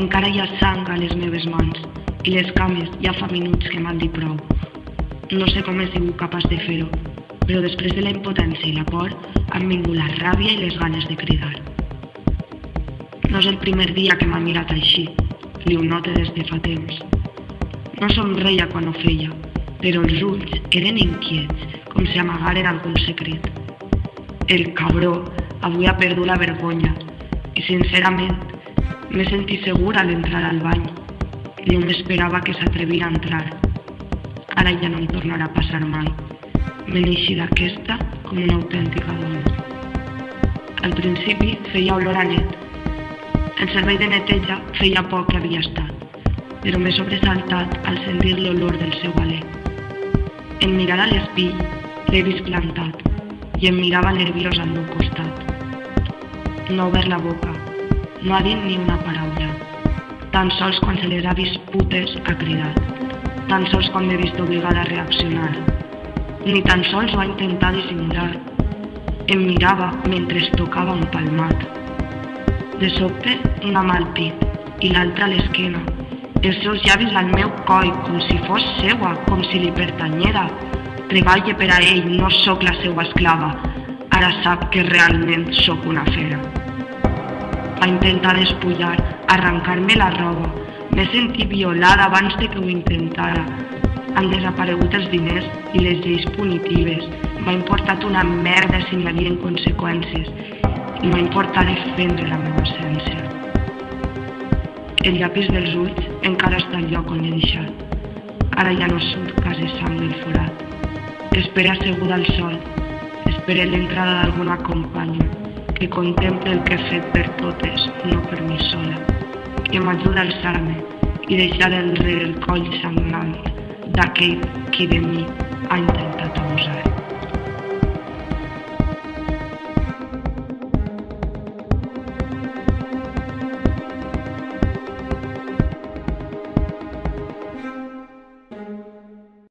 encara hi ha sang a les meves mans i les cames ja fa minuts que m'han dit prou. No sé com he sigut capaç de fer-ho, però després de la impotència i la por han vingut la ràbia i les ganes de cridar. No és el primer dia que m'ha mirat així, li ho note des de fa temps. No somreia quan ho feia, però els ulls eren inquiets, com si amagaren algun secret. El cabró avui ha perdut la vergonya i, sincerament, m'he sentit segura a l'entrar al bany. Jo m'esperava que s'atrevira a entrar. Ara ja no em tornarà a passar mai. Me n'eixi d'aquesta com una autèntica dona. Al principi feia olor a net. El servei de neteja feia poc que havia estat, però m'he sobresaltat al sentir l'olor del seu alè. En mirar a l'espill, l'he vist plantat i em mirava nerviós al meu costat. No obert la boca, no ha dit ni una paraula. Tan sols quan se les ha vist putes ha cridat. Tan sols quan m'he vist obligada a reaccionar. Ni tan sols ho ha intentat dissimular. Em mirava mentre es tocava un palmat. De sobte, una mà al pit i l'altra a l'esquena. Els seus llavis al meu coll, com si fos seua, com si li pertanyera. Treballe per a ell, no sóc la seva esclava. Ara sap que realment sóc una fera. Va intentar despullar, arrencar-me la roba. M'he sentit violada abans de que ho intentara. Han desaparegut els diners i les lleis punitives. M'ha importat una merda si n'hi havia conseqüències i m'ha importat defendre la meva essència. El llapis dels ulls encara està al lloc on l'he deixat. Ara ja no surt quasi sang del forat. Espera asseguda al sol. Espera l'entrada d'alguna companya que contemple el que he fet per totes, no per mi sola. Que m'ajuda a alçar-me i deixar enrere el coll sagnant d'aquell qui de mi ha intentat abusar.